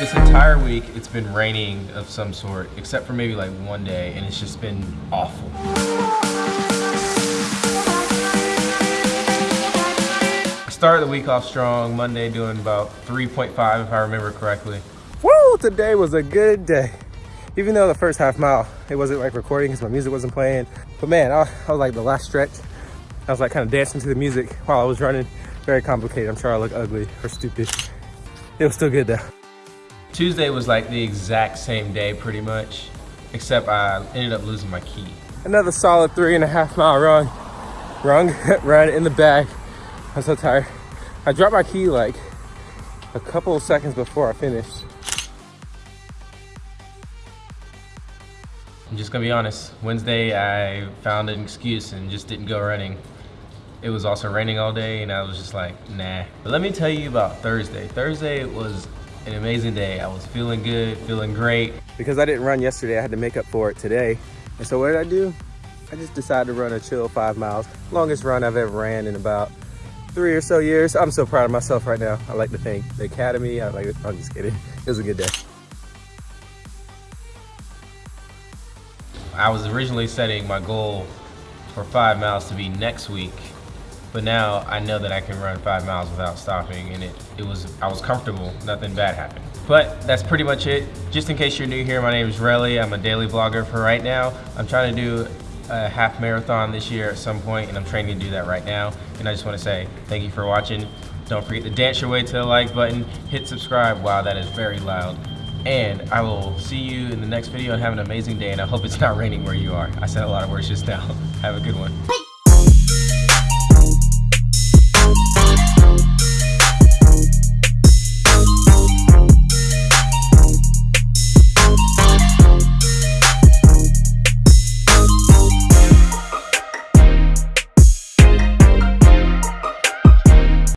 This entire week, it's been raining of some sort, except for maybe like one day, and it's just been awful. I started the week off strong, Monday doing about 3.5 if I remember correctly. Woo! Today was a good day. Even though the first half mile, it wasn't like recording because my music wasn't playing. But man, I, I was like the last stretch, I was like kind of dancing to the music while I was running. Very complicated. I'm sure I look ugly or stupid. It was still good though. Tuesday was like the exact same day pretty much, except I ended up losing my key. Another solid three and a half mile run. Run, run in the bag. I'm so tired. I dropped my key like a couple of seconds before I finished. I'm just gonna be honest, Wednesday I found an excuse and just didn't go running. It was also raining all day and I was just like, nah. But let me tell you about Thursday. Thursday was an amazing day. I was feeling good, feeling great. Because I didn't run yesterday, I had to make up for it today. And so what did I do? I just decided to run a chill five miles. Longest run I've ever ran in about three or so years. I'm so proud of myself right now. I like to thank the Academy. I like it. I'm just kidding. It was a good day. I was originally setting my goal for five miles to be next week, but now I know that I can run five miles without stopping and it, it was, I was comfortable, nothing bad happened. But that's pretty much it. Just in case you're new here, my name is Relly. I'm a daily vlogger for right now. I'm trying to do a half marathon this year at some point and I'm training to do that right now. And I just wanna say thank you for watching. Don't forget to dance your way to the like button, hit subscribe. Wow, that is very loud. And I will see you in the next video and have an amazing day and I hope it's not raining where you are. I said a lot of words just now. Have a good one.